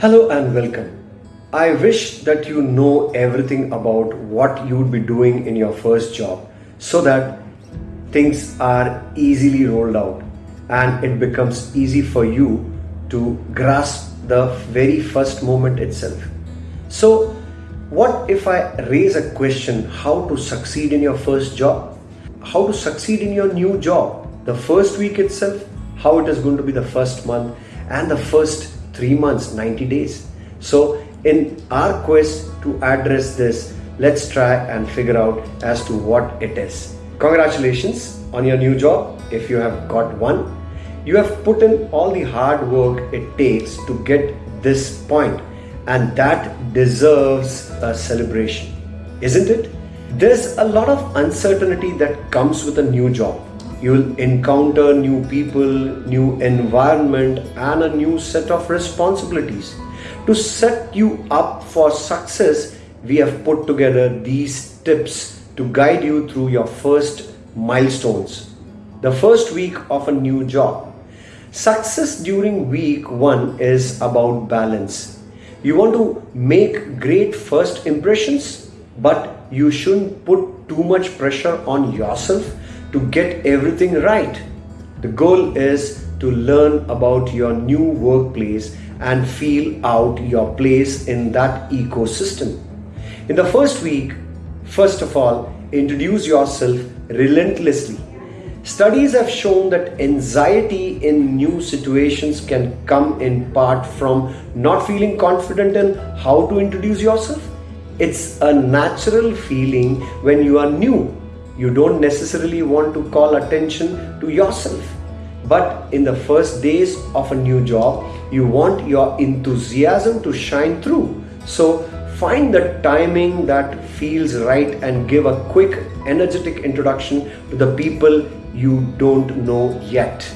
Hello and welcome. I wish that you know everything about what you would be doing in your first job so that things are easily rolled out and it becomes easy for you to grasp the very first moment itself. So, what if I raise a question how to succeed in your first job? How to succeed in your new job? The first week itself, how it is going to be the first month, and the first three months, 90 days. So, in our quest to address this, let's try and figure out as to what it is. Congratulations on your new job if you have got one. You have put in all the hard work it takes to get this point and that deserves a celebration, isn't it? There's a lot of uncertainty that comes with a new job. You'll encounter new people, new environment, and a new set of responsibilities. To set you up for success, we have put together these tips to guide you through your first milestones. The first week of a new job. Success during week one is about balance you want to make great first impressions, but you shouldn't put too much pressure on yourself to get everything right. The goal is to learn about your new workplace and feel out your place in that ecosystem. In the first week, first of all, introduce yourself relentlessly Studies have shown that anxiety in new situations can come in part from not feeling confident in how to introduce yourself. It's a natural feeling when you are new. You don't necessarily want to call attention to yourself. But in the first days of a new job, you want your enthusiasm to shine through. So find the timing that feels right and give a quick, energetic introduction to the people you don't know yet.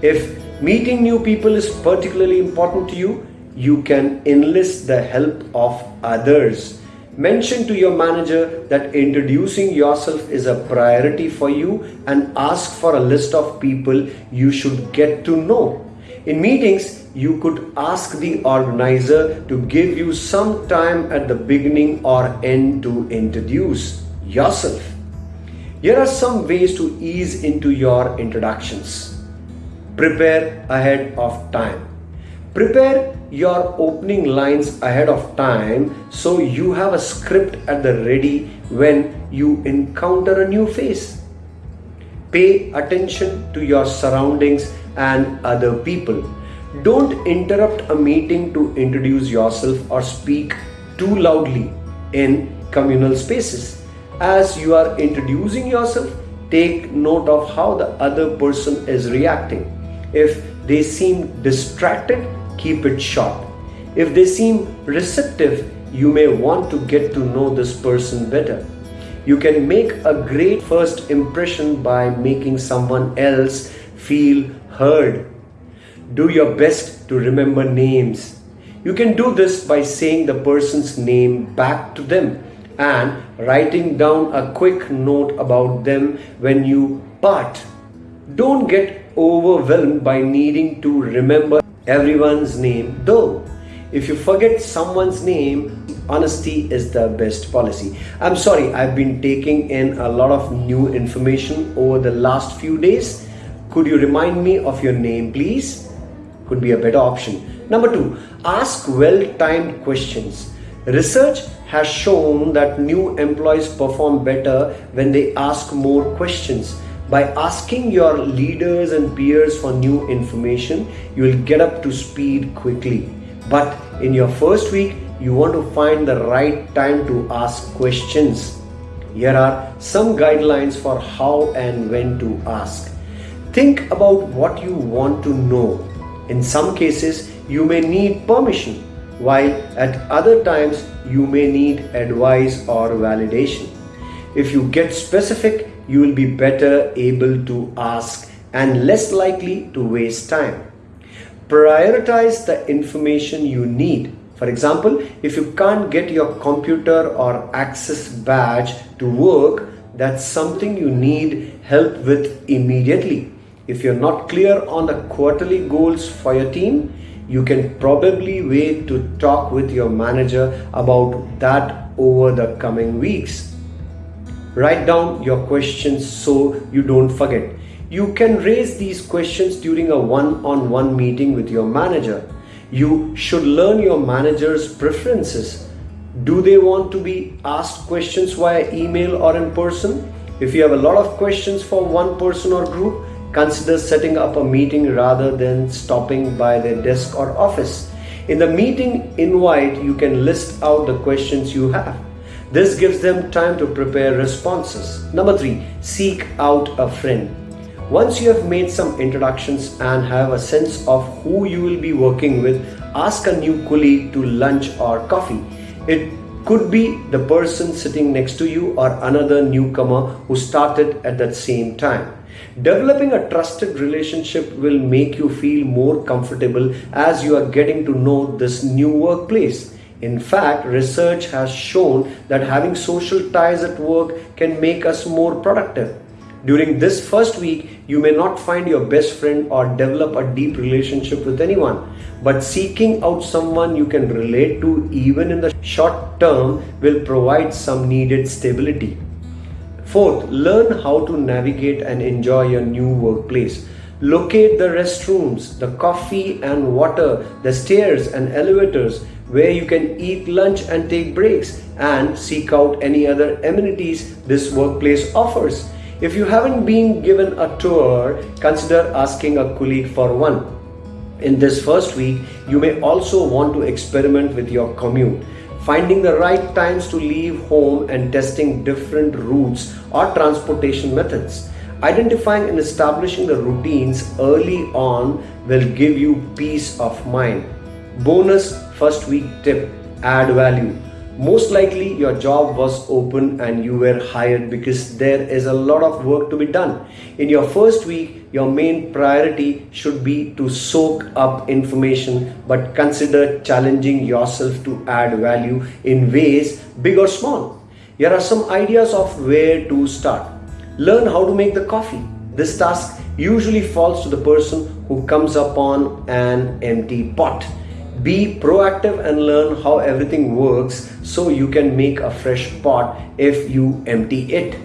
If meeting new people is particularly important to you, you can enlist the help of others. Mention to your manager that introducing yourself is a priority for you and ask for a list of people you should get to know. In meetings, you could ask the organizer to give you some time at the beginning or end to introduce yourself. Here are some ways to ease into your introductions. Prepare ahead of time. Prepare your opening lines ahead of time so you have a script at the ready when you encounter a new face. Pay attention to your surroundings and other people. Don't interrupt a meeting to introduce yourself or speak too loudly in communal spaces as you are introducing yourself, take note of how the other person is reacting. If they seem distracted, keep it short. If they seem receptive, you may want to get to know this person better. You can make a great first impression by making someone else feel heard. Do your best to remember names. You can do this by saying the person's name back to them and writing down a quick note about them when you part. Don't get overwhelmed by needing to remember everyone's name though. If you forget someone's name, honesty is the best policy. I'm sorry, I've been taking in a lot of new information over the last few days. Could you remind me of your name, please? Could be a better option. Number two, ask well timed questions. Research has shown that new employees perform better when they ask more questions. By asking your leaders and peers for new information, you will get up to speed quickly. But in your first week, you want to find the right time to ask questions. Here are some guidelines for how and when to ask. Think about what you want to know. In some cases, you may need permission while at other times you may need advice or validation. If you get specific, you will be better able to ask and less likely to waste time. Prioritize the information you need. For example, if you can't get your computer or access badge to work, that's something you need help with immediately. If you're not clear on the quarterly goals for your team, You can probably wait to talk with your manager about that over the coming weeks. Write down your questions so you don't forget. You can raise these questions during a one on one meeting with your manager. You should learn your manager's preferences. Do they want to be asked questions via email or in person? If you have a lot of questions for one person or group, consider setting up a meeting rather than stopping by their desk or office. In the meeting invite, you can list out the questions you have. This gives them time to prepare responses. Number three, seek out a friend. Once you have made some introductions and have a sense of who you will be working with, ask a new colleague to lunch or coffee. It could be the person sitting next to you or another newcomer who started at that same time. Developing a trusted relationship will make you feel more comfortable as you are getting to know this new workplace. In fact, research has shown that having social ties at work can make us more productive. During this first week, you may not find your best friend or develop a deep relationship with anyone, but seeking out someone you can relate to even in the short term will provide some needed stability. Fourth, learn how to navigate and enjoy your new workplace. Locate the restrooms, the coffee and water, the stairs and elevators where you can eat lunch and take breaks and seek out any other amenities this workplace offers. If you haven't been given a tour, consider asking a colleague for one. In this first week, you may also want to experiment with your commute finding the right times to leave home and testing different routes or transportation methods. Identifying and establishing the routines early on will give you peace of mind. Bonus first week tip add value. Most likely, your job was open and you were hired because there is a lot of work to be done. In your first week, your main priority should be to soak up information but consider challenging yourself to add value in ways big or small. Here are some ideas of where to start. Learn how to make the coffee. This task usually falls to the person who comes upon an empty pot. Be proactive and learn how everything works so you can make a fresh pot if you empty it.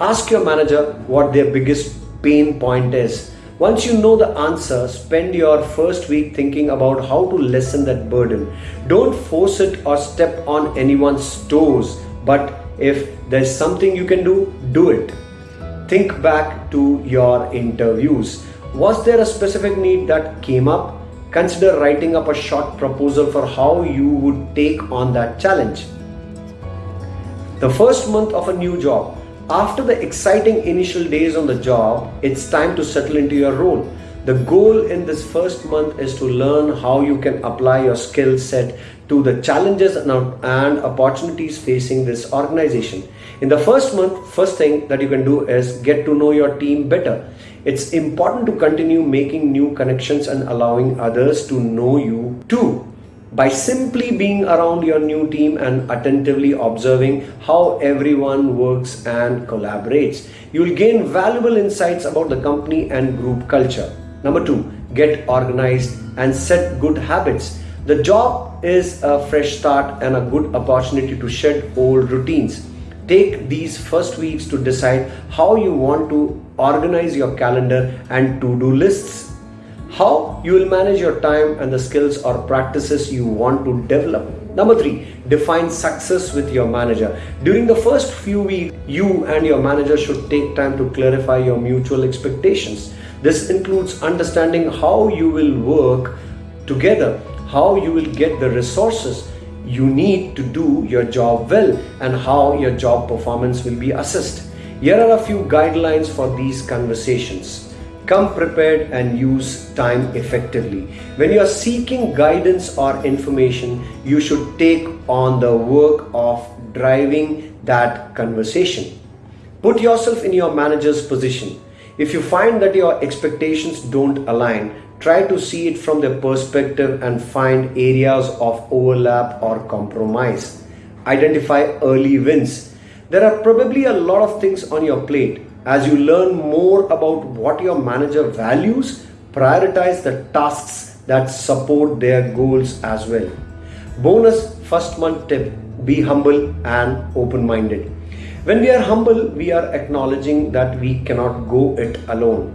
Ask your manager what their biggest pain point is. Once you know the answer, spend your first week thinking about how to lessen that burden. Don't force it or step on anyone's toes, but if there's something you can do, do it. Think back to your interviews. Was there a specific need that came up? consider writing up a short proposal for how you would take on that challenge. The first month of a new job. After the exciting initial days on the job, it's time to settle into your role. The goal in this first month is to learn how you can apply your skill set to the challenges and opportunities facing this organization. In the first month, first thing that you can do is get to know your team better. It's important to continue making new connections and allowing others to know you too. By simply being around your new team and attentively observing how everyone works and collaborates, you'll gain valuable insights about the company and group culture. Number two, get organized and set good habits. The job is a fresh start and a good opportunity to shed old routines. Take these first weeks to decide how you want to organize your calendar and to-do lists. How you will manage your time and the skills or practices you want to develop. Number three, define success with your manager. During the first few weeks, you and your manager should take time to clarify your mutual expectations. This includes understanding how you will work together, how you will get the resources you need to do your job well, and how your job performance will be assessed. Here are a few guidelines for these conversations. Come prepared and use time effectively. When you are seeking guidance or information, you should take on the work of driving that conversation. Put yourself in your manager's position. If you find that your expectations don't align, try to see it from their perspective and find areas of overlap or compromise. Identify early wins there are probably a lot of things on your plate. As you learn more about what your manager values, prioritize the tasks that support their goals as well. Bonus first month tip be humble and open minded. When we are humble, we are acknowledging that we cannot go it alone.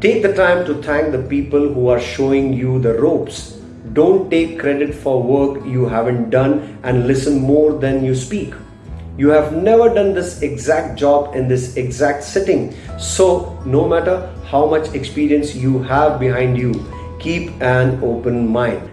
Take the time to thank the people who are showing you the ropes. Don't take credit for work you haven't done and listen more than you speak. You have never done this exact job in this exact setting. So, no matter how much experience you have behind you, keep an open mind.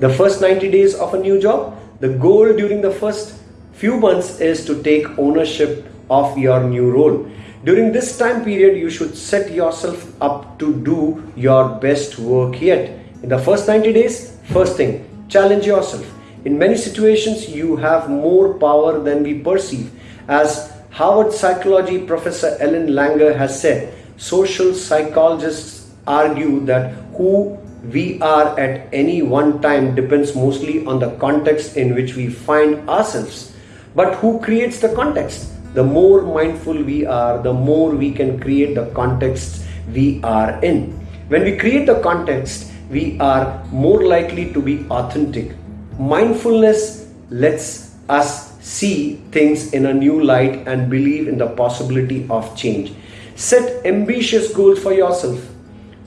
The first 90 days of a new job, the goal during the first few months is to take ownership of your new role. During this time period, you should set yourself up to do your best work yet. In the first 90 days, first thing, challenge yourself in many situations, you have more power than we perceive. As Harvard psychology professor Ellen Langer has said, social psychologists argue that who we are at any one time depends mostly on the context in which we find ourselves. But who creates the context? The more mindful we are, the more we can create the context we are in. When we create the context, we are more likely to be authentic mindfulness lets us see things in a new light and believe in the possibility of change. Set ambitious goals for yourself.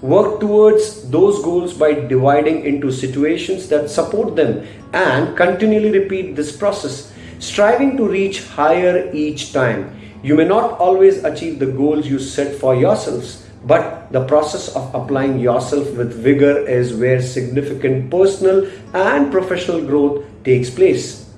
Work towards those goals by dividing into situations that support them and continually repeat this process, striving to reach higher each time. You may not always achieve the goals you set for yourselves, but the process of applying yourself with vigor is where significant personal and professional growth takes place.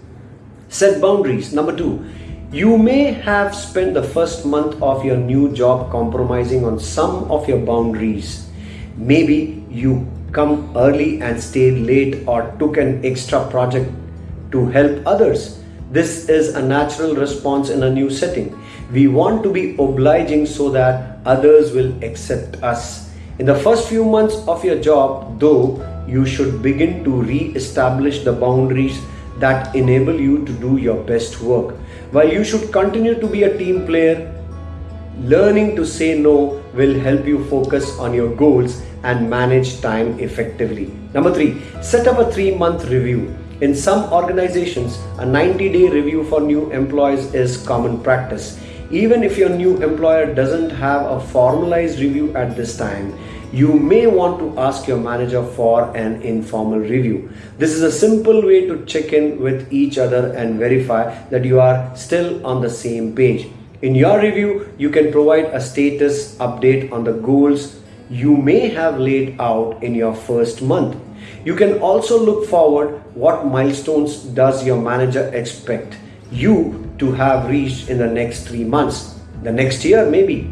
Set boundaries. Number two, you may have spent the first month of your new job compromising on some of your boundaries. Maybe you come early and stayed late or took an extra project to help others. This is a natural response in a new setting. We want to be obliging so that others will accept us. In the first few months of your job, though, you should begin to re-establish the boundaries that enable you to do your best work. While you should continue to be a team player, learning to say no will help you focus on your goals and manage time effectively. Number three, set up a three month review. In some organizations, a 90 day review for new employees is common practice. Even if your new employer doesn't have a formalized review at this time, you may want to ask your manager for an informal review. This is a simple way to check in with each other and verify that you are still on the same page. In your review, you can provide a status update on the goals you may have laid out in your first month. You can also look forward what milestones does your manager expect you to have reached in the next three months, the next year maybe.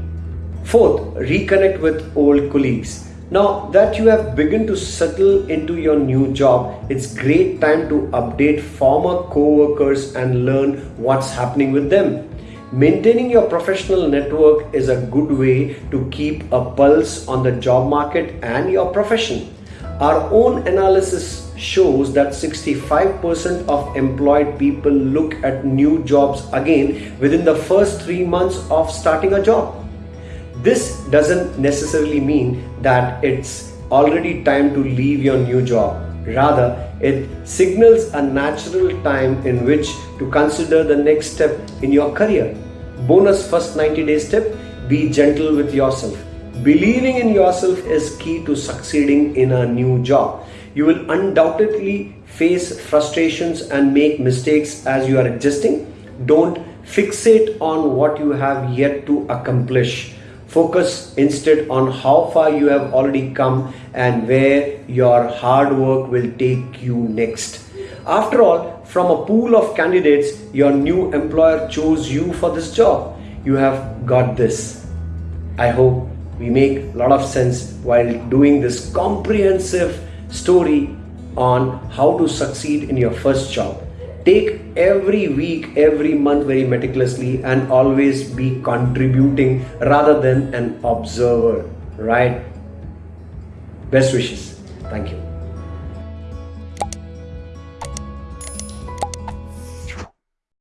Fourth, reconnect with old colleagues. Now that you have begun to settle into your new job, it's great time to update former co-workers and learn what's happening with them. Maintaining your professional network is a good way to keep a pulse on the job market and your profession. Our own analysis shows that 65% of employed people look at new jobs again within the first three months of starting a job. This doesn't necessarily mean that it's already time to leave your new job. Rather, it signals a natural time in which to consider the next step in your career. Bonus first 90 days tip be gentle with yourself. Believing in yourself is key to succeeding in a new job. You will undoubtedly face frustrations and make mistakes as you are adjusting. Don't fixate on what you have yet to accomplish. Focus instead on how far you have already come and where your hard work will take you next. After all, from a pool of candidates, your new employer chose you for this job. You have got this. I hope we make a lot of sense while doing this comprehensive story on how to succeed in your first job. Take every week, every month very meticulously and always be contributing rather than an observer, right? Best wishes. Thank you.